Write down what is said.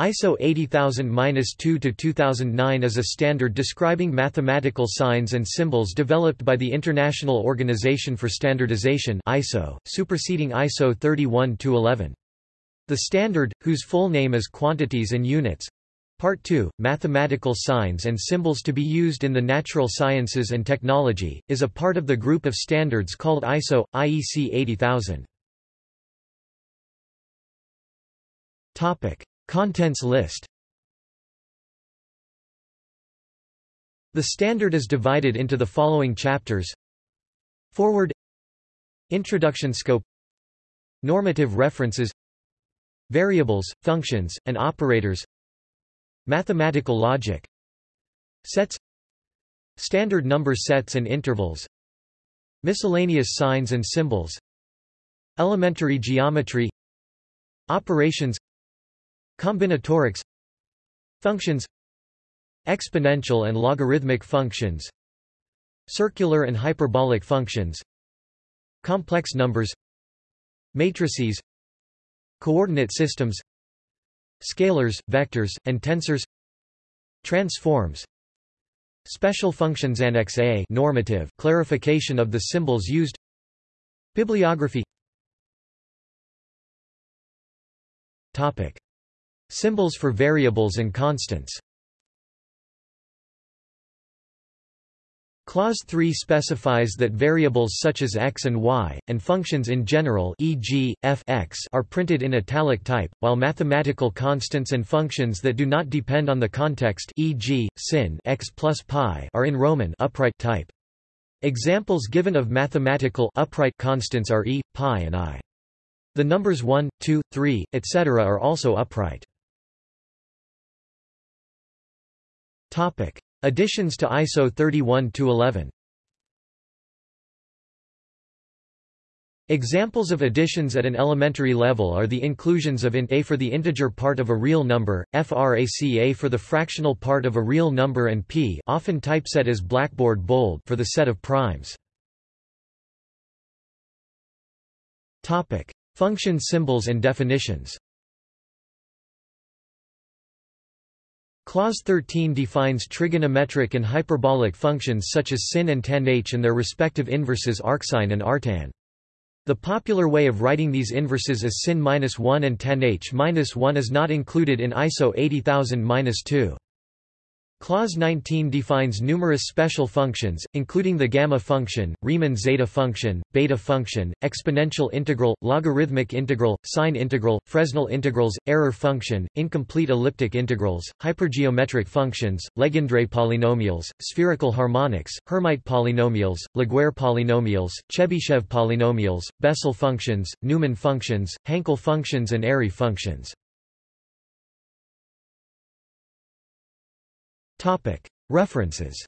ISO 80000-2-2009 is a standard describing mathematical signs and symbols developed by the International Organization for Standardization ISO, superseding ISO 31-11. The standard, whose full name is Quantities and Units, Part 2, Mathematical Signs and Symbols to be used in the natural sciences and technology, is a part of the group of standards called ISO, IEC 80000. Contents list. The standard is divided into the following chapters. Foreword. Introduction Scope. Normative references. Variables, functions, and operators. Mathematical logic. Sets. Standard number sets and intervals. Miscellaneous signs and symbols. Elementary geometry. Operations Combinatorics Functions Exponential and logarithmic functions Circular and hyperbolic functions Complex numbers Matrices Coordinate systems Scalars, vectors, and tensors Transforms Special functions Annex A normative clarification of the symbols used Bibliography. Topic Symbols for variables and constants Clause 3 specifies that variables such as x and y, and functions in general e.g., f x are printed in italic type, while mathematical constants and functions that do not depend on the context e.g., sin x plus pi are in Roman upright type. Examples given of mathematical upright constants are e, pi and i. The numbers 1, 2, 3, etc. are also upright. Topic: Additions to ISO 31-11. Examples of additions at an elementary level are the inclusions of int a for the integer part of a real number, frac a for the fractional part of a real number and p often typeset as blackboard bold for the set of primes. Topic: Function symbols and definitions. Clause 13 defines trigonometric and hyperbolic functions such as sin and tan h and their respective inverses arcsine and arctan. The popular way of writing these inverses is sin-1 and tan h-1 is not included in ISO 80000-2. Clause 19 defines numerous special functions, including the gamma function, Riemann zeta function, beta function, exponential integral, logarithmic integral, sine integral, Fresnel integrals, error function, incomplete elliptic integrals, hypergeometric functions, Legendre polynomials, spherical harmonics, Hermite polynomials, Laguerre polynomials, Chebyshev polynomials, Bessel functions, Neumann functions, Hankel functions and Airy functions. References